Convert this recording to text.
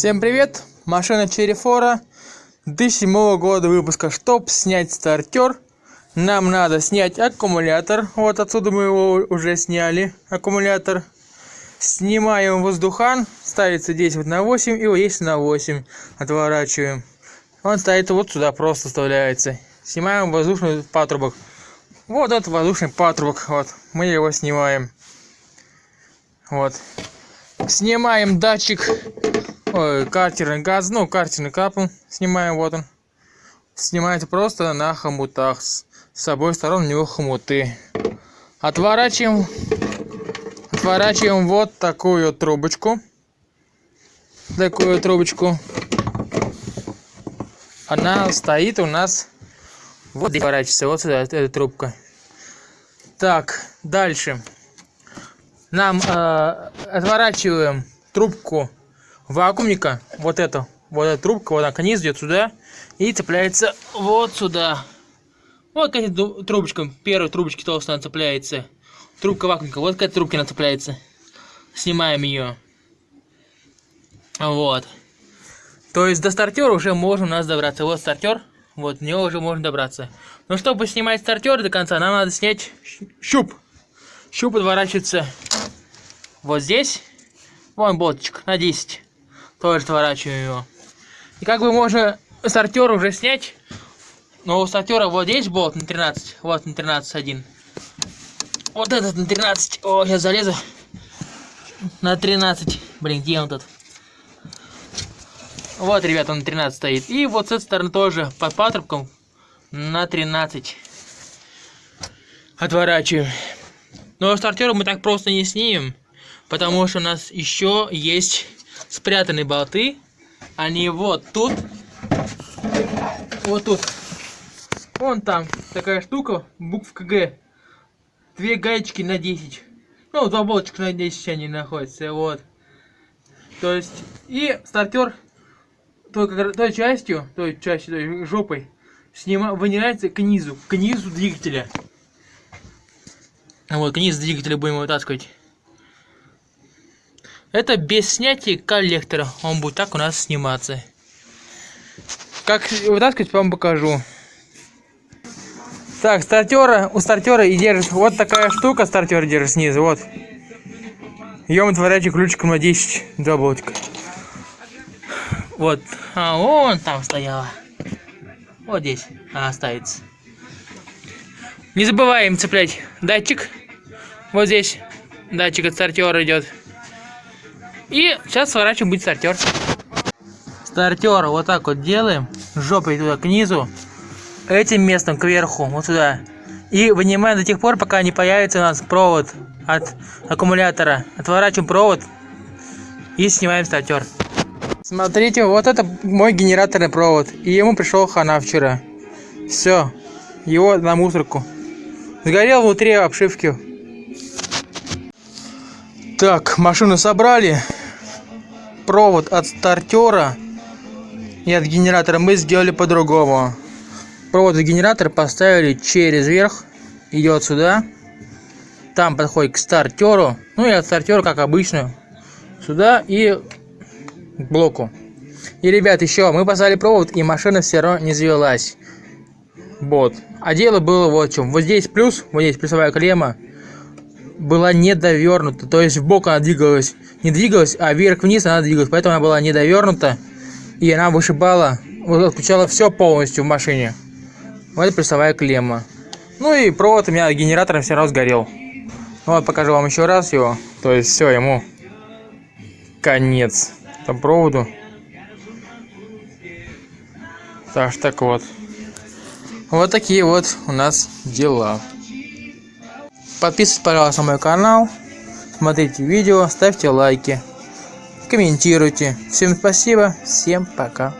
Всем привет! Машина Fora 2007 года выпуска. Чтобы снять стартер, нам надо снять аккумулятор. Вот отсюда мы его уже сняли. Аккумулятор. Снимаем воздухан. Ставится 10 вот на 8 и вот есть на 8. Отворачиваем. Он стоит вот сюда, просто вставляется. Снимаем воздушный патрубок. Вот этот воздушный патрубок. Вот. Мы его снимаем. Вот. Снимаем датчик Ой, картерный газ, ну, картерный капл снимаем, вот он. Снимается просто на хомутах. С, с обоих сторон у него хомуты. Отворачиваем, отворачиваем вот такую трубочку. Такую трубочку. Она стоит у нас вот здесь поворачивается, вот сюда, эта трубка. Так, дальше. Нам э, отворачиваем трубку вакуумника, вот это, вот эта трубка, вот она низ идет сюда и цепляется вот сюда. Вот к этим трубочкам, первой трубочки толстая она цепляется. Трубка вакуумника, вот к этой трубке она цепляется. Снимаем ее. Вот. То есть до стартера уже можно у нас добраться. Вот стартер, вот в него уже можно добраться. Но чтобы снимать стартер до конца, нам надо снять щуп. Щуп подворачивается вот здесь. Вон болтичек на 10 тоже сворачиваем его. И как бы можно стартер уже снять. Но у стартера вот здесь болт на 13. Вот на 13 один. Вот этот на 13. О, сейчас залезу. На 13. Блин, где он тут? Вот, ребята, он на 13 стоит. И вот с этой стороны тоже под патрубком на 13. Отворачиваем. Но стартера мы так просто не снимем. Потому что у нас еще есть спрятаны болты. Они вот тут. Вот тут. Вон там такая штука, буквка Г. Две гаечки на 10. Ну, два болтика на 10 они находятся. Вот. То есть, и стартер той, той частью, той частью, той жопой, снима, вынимается к низу, к низу двигателя. Вот, к низу двигателя будем вытаскивать. Это без снятия коллектора. Он будет так у нас сниматься. Как вытаскивать, вам покажу. Так, стартера, у стартера и держит вот такая штука, стартер держит снизу, вот. Ее мы отворачиваем ключиком на 10, два болтика. Вот, а вон там стояла. Вот здесь она останется. Не забываем цеплять датчик. Вот здесь датчик от стартера идет. И сейчас сворачиваем будет стартер. Стартер вот так вот делаем. Жопой туда к низу. Этим местом кверху, вот сюда. И вынимаем до тех пор, пока не появится у нас провод от аккумулятора. Отворачиваем провод и снимаем стартер. Смотрите, вот это мой генераторный провод. И ему пришел хана вчера. Все. Его на мусорку. Сгорел внутри обшивки. Так, машину собрали провод от стартера и от генератора мы сделали по-другому. Провод от генератора поставили через верх, идет сюда. Там подходит к стартеру. Ну и от стартера, как обычно, сюда и к блоку. И, ребят, еще мы поставили провод, и машина все равно не завелась. Вот. А дело было вот в чем. Вот здесь плюс, вот здесь плюсовая клемма была недовернута. То есть в бок она двигалась. Не двигалась, а вверх-вниз она двигалась. Поэтому она была недовернута. И она вышибала, отключала все полностью в машине. Вот прессовая клемма. Ну и провод у меня генератором все равно сгорел. Ну вот покажу вам еще раз его. То есть все, ему конец. Там проводу. Так, так вот. Вот такие вот у нас дела. Подписывайтесь, пожалуйста, на мой канал. Смотрите видео, ставьте лайки, комментируйте. Всем спасибо, всем пока.